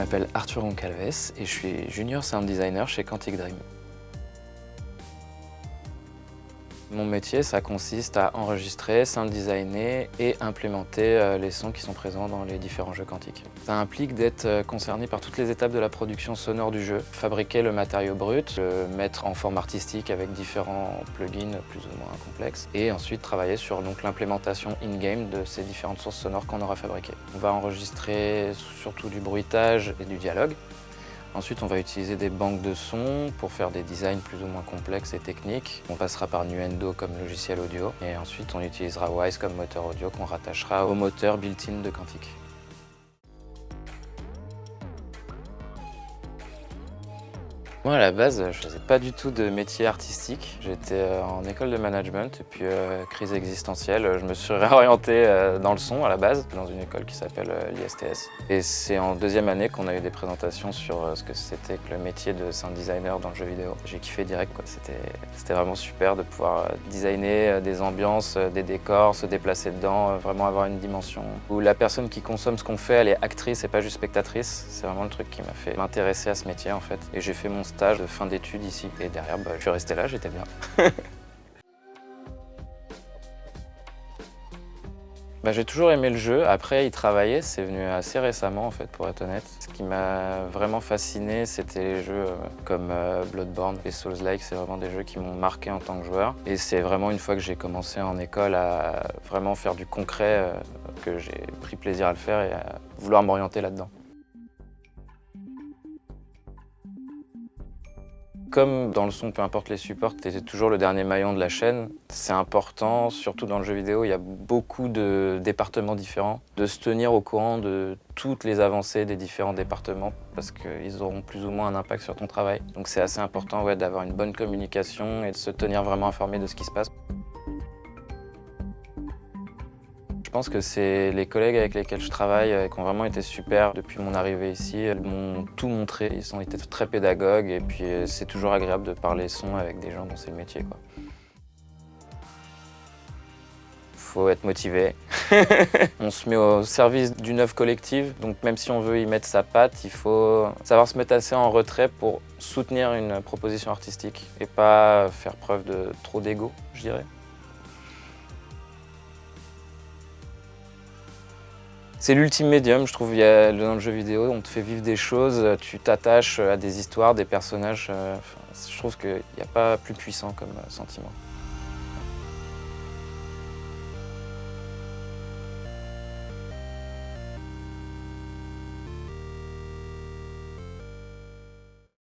m'appelle Arthur Roncalves et je suis junior sound designer chez Quantic Dream. Mon métier, ça consiste à enregistrer, sound designer et implémenter euh, les sons qui sont présents dans les différents jeux quantiques. Ça implique d'être euh, concerné par toutes les étapes de la production sonore du jeu, fabriquer le matériau brut, le mettre en forme artistique avec différents plugins plus ou moins complexes, et ensuite travailler sur l'implémentation in-game de ces différentes sources sonores qu'on aura fabriquées. On va enregistrer surtout du bruitage et du dialogue, Ensuite, on va utiliser des banques de sons pour faire des designs plus ou moins complexes et techniques. On passera par Nuendo comme logiciel audio et ensuite on utilisera Wise comme moteur audio qu'on rattachera au moteur built-in de Quantic. Moi, à la base, je faisais pas du tout de métier artistique. J'étais euh, en école de management et puis euh, crise existentielle. Je me suis réorienté euh, dans le son à la base, dans une école qui s'appelle l'ISTS. Et c'est en deuxième année qu'on a eu des présentations sur ce que c'était que le métier de sound designer dans le jeu vidéo. J'ai kiffé direct, C'était vraiment super de pouvoir designer des ambiances, des décors, se déplacer dedans, vraiment avoir une dimension où la personne qui consomme ce qu'on fait, elle est actrice et pas juste spectatrice. C'est vraiment le truc qui m'a fait m'intéresser à ce métier en fait. Et j'ai fait mon stage de fin d'études ici. Et derrière, bah, je suis resté là, j'étais bien. Bah, j'ai toujours aimé le jeu. Après, y travailler, c'est venu assez récemment, en fait, pour être honnête. Ce qui m'a vraiment fasciné, c'était les jeux euh, comme euh, Bloodborne et Souls-like. C'est vraiment des jeux qui m'ont marqué en tant que joueur. Et c'est vraiment une fois que j'ai commencé en école à vraiment faire du concret euh, que j'ai pris plaisir à le faire et à vouloir m'orienter là-dedans. Comme dans le son, peu importe les supports, tu es toujours le dernier maillon de la chaîne. C'est important, surtout dans le jeu vidéo, il y a beaucoup de départements différents, de se tenir au courant de toutes les avancées des différents départements parce qu'ils auront plus ou moins un impact sur ton travail. Donc c'est assez important d'avoir une bonne communication et de se tenir vraiment informé de ce qui se passe. Je pense que c'est les collègues avec lesquels je travaille euh, qui ont vraiment été super depuis mon arrivée ici. Ils m'ont tout montré, ils ont été très pédagogues et puis euh, c'est toujours agréable de parler son avec des gens dont c'est le métier. Quoi. faut être motivé. on se met au service d'une œuvre collective, donc même si on veut y mettre sa patte, il faut savoir se mettre assez en retrait pour soutenir une proposition artistique et pas faire preuve de trop d'ego, je dirais. C'est l'ultime médium, je trouve, dans le jeu vidéo, on te fait vivre des choses, tu t'attaches à des histoires, des personnages. Euh, je trouve qu'il n'y a pas plus puissant comme euh, sentiment.